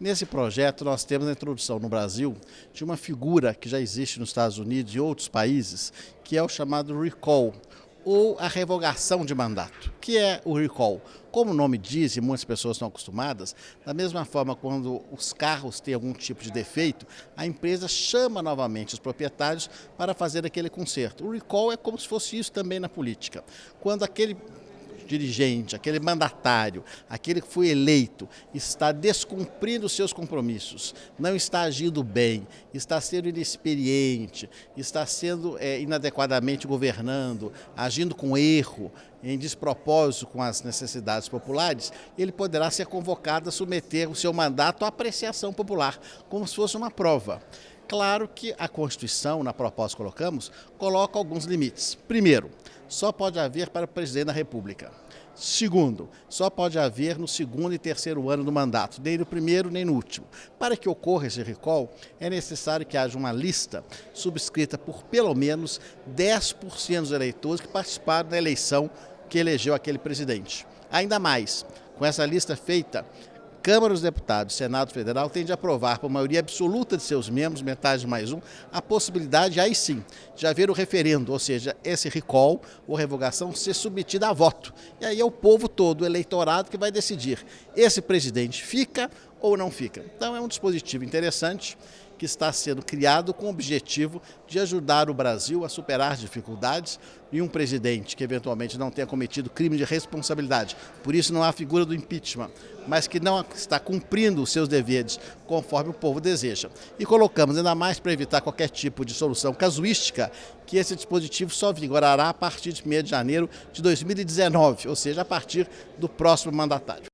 Nesse projeto, nós temos a introdução no Brasil de uma figura que já existe nos Estados Unidos e outros países, que é o chamado recall, ou a revogação de mandato. O que é o recall? Como o nome diz, e muitas pessoas estão acostumadas, da mesma forma quando os carros têm algum tipo de defeito, a empresa chama novamente os proprietários para fazer aquele conserto. O recall é como se fosse isso também na política. Quando aquele dirigente, aquele mandatário, aquele que foi eleito, está descumprindo seus compromissos, não está agindo bem, está sendo inexperiente, está sendo é, inadequadamente governando, agindo com erro, em despropósito com as necessidades populares, ele poderá ser convocado a submeter o seu mandato à apreciação popular, como se fosse uma prova. Claro que a Constituição, na proposta que colocamos, coloca alguns limites. Primeiro, só pode haver para o presidente da República. Segundo, só pode haver no segundo e terceiro ano do mandato, nem no primeiro nem no último. Para que ocorra esse recall, é necessário que haja uma lista subscrita por pelo menos 10% dos eleitores que participaram da eleição que elegeu aquele presidente. Ainda mais, com essa lista feita, Câmara dos Deputados, Senado Federal tem de aprovar por maioria absoluta de seus membros, metade mais um, a possibilidade, aí sim, de haver o referendo, ou seja, esse recall ou revogação ser submetida a voto. E aí é o povo todo, o eleitorado, que vai decidir esse presidente fica ou não fica. Então é um dispositivo interessante que está sendo criado com o objetivo de ajudar o Brasil a superar dificuldades e um presidente que eventualmente não tenha cometido crime de responsabilidade. Por isso não há figura do impeachment, mas que não está cumprindo os seus deveres conforme o povo deseja. E colocamos ainda mais para evitar qualquer tipo de solução casuística que esse dispositivo só vigorará a partir de 1 de janeiro de 2019, ou seja, a partir do próximo mandatário.